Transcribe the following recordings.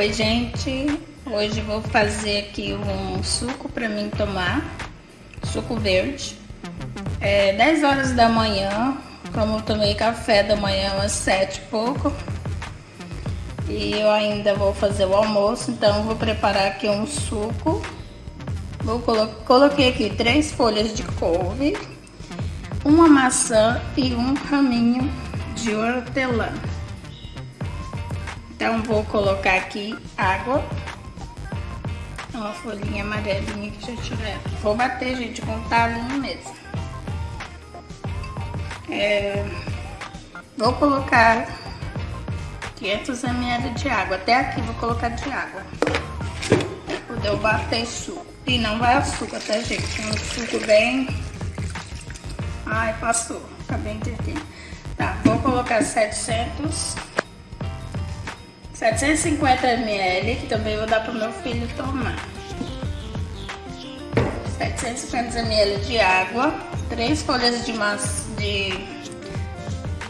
Oi, gente. Hoje vou fazer aqui um suco para mim tomar. Suco verde. É 10 horas da manhã. Como eu tomei café da manhã às 7 e pouco. E eu ainda vou fazer o almoço, então vou preparar aqui um suco. Vou colo coloquei aqui três folhas de couve, uma maçã e um raminho de hortelã. Então, vou colocar aqui água. Uma folhinha amarelinha que já tiver. Vou bater, gente, com talinho mesmo. É, vou colocar 500 ml de água. Até aqui vou colocar de água. Poder eu bater suco. E não vai açúcar, tá, gente? É um suco bem... Ai, passou. Acabei de ter. Tá, vou colocar 700 750 ml, que também vou dar pro meu filho tomar. 750 ml de água, três folhas de maçã, de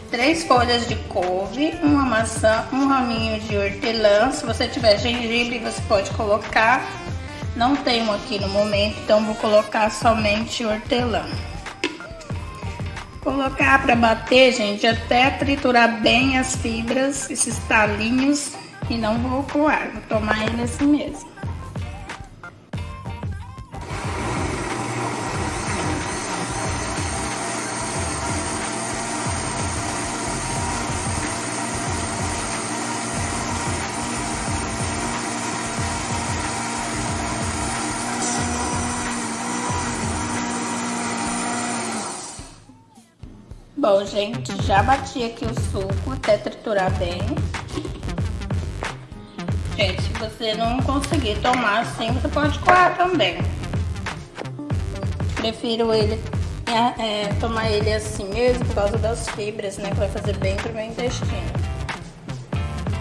três folhas de couve, uma maçã, um raminho de hortelã. Se você tiver gengibre, você pode colocar. Não tenho aqui no momento, então vou colocar somente hortelã. Colocar para bater, gente, até triturar bem as fibras, esses talinhos e não vou coar, vou tomar ele assim mesmo. Bom, gente, já bati aqui o suco até triturar bem. Gente, se você não conseguir tomar assim, você pode coar também. Prefiro ele é, é, tomar ele assim mesmo por causa das fibras, né? Que vai fazer bem pro meu intestino.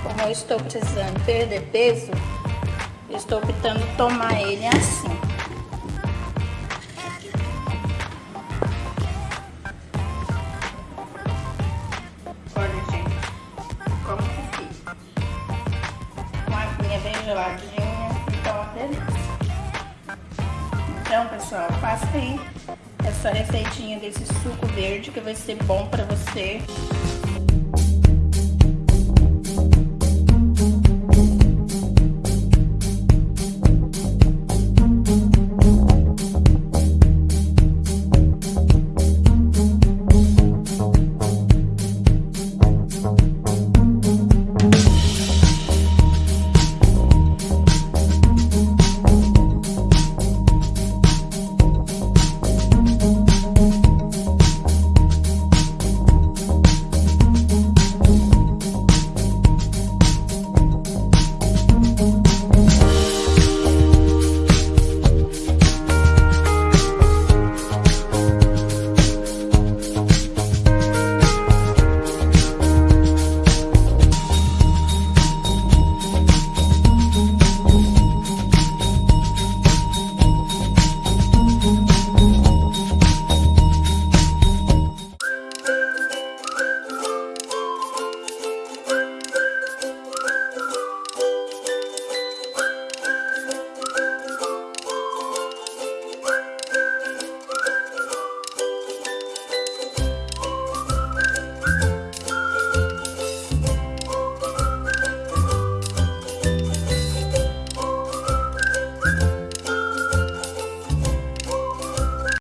Como eu estou precisando perder peso, estou optando tomar ele assim. Geladinha, então delícia. Então, pessoal, aí essa receitinha desse suco verde que vai ser bom pra você.